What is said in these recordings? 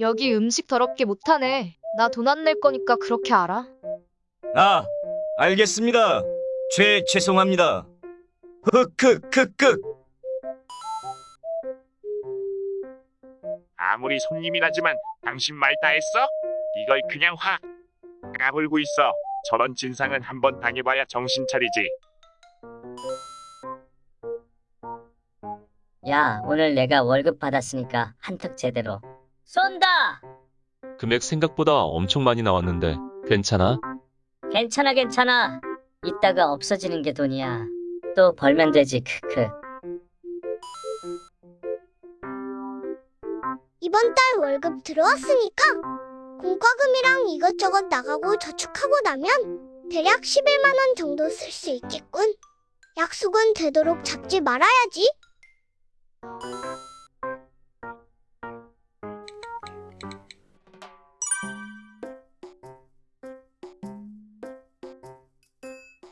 여기 음식 더럽게 못하네. 나 돈 안 낼 거니까 그렇게 알아. 아, 알겠습니다. 죄, 죄송합니다. 흑흑흑흑. 아무리 손님이라지만 당신 말 다 했어? 이걸 그냥 확 까불고 있어. 저런 진상은 한번 당해봐야 정신 차리지. 야, 오늘 내가 월급 받았으니까 한턱 제대로 쏜다! 금액 생각보다 엄청 많이 나왔는데 괜찮아? 괜찮아, 괜찮아. 이따가 없어지는 게 돈이야. 또 벌면 되지, 크크. 이번 달 월급 들어왔으니까 공과금이랑 이것저것 나가고 저축하고 나면 대략 11만 원 정도 쓸 수 있겠군. 약속은 되도록 잡지 말아야지.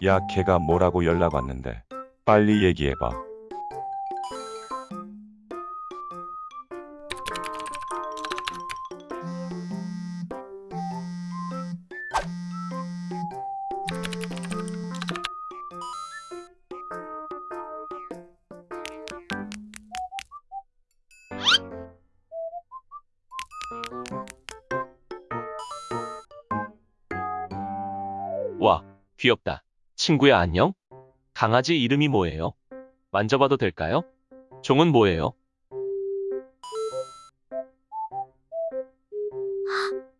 야, 걔가 뭐라고 연락 왔는데. 빨리 얘기해봐. 와, 귀엽다. 친구야 안녕? 강아지 이름이 뭐예요? 만져봐도 될까요? 종은 뭐예요?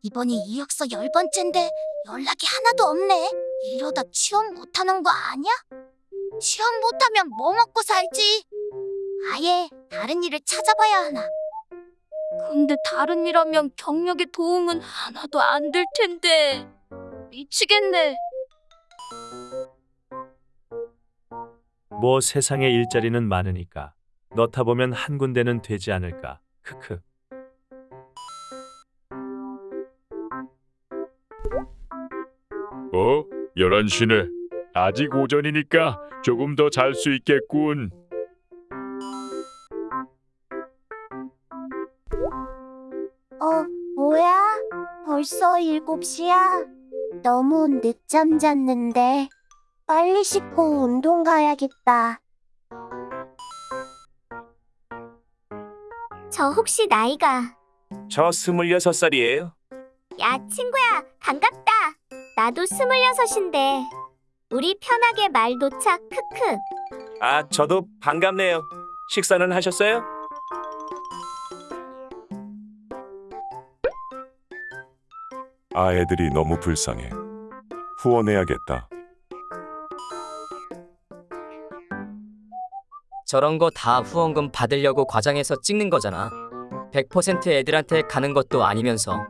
이번이 이력서 열 번째인데 연락이 하나도 없네. 이러다 취업 못하는 거 아니야? 취업 못하면 뭐 먹고 살지? 아예 다른 일을 찾아봐야 하나. 근데 다른 일 하면 경력에 도움은 하나도 안 될 텐데. 미치겠네. 뭐 세상에 일자리는 많으니까 넣다 보면 한 군데는 되지 않을까. 크크. 어? 11시네. 아직 오전이니까 조금 더 잘 수 있겠군. 어, 뭐야? 벌써 일곱 시야? 너무 늦잠 잤는데. 빨리 씻고 운동 가야겠다. 저 혹시 나이가 저 스물여섯 살이에요. 야, 친구야, 반갑다. 나도 스물여섯인데. 우리 편하게 말 놓자, 크크. 아, 저도 반갑네요. 식사는 하셨어요? 아, 애들이 너무 불쌍해. 후원해야겠다. 저런 거 다 후원금 받으려고 과장해서 찍는 거잖아. 100% 애들한테 가는 것도 아니면서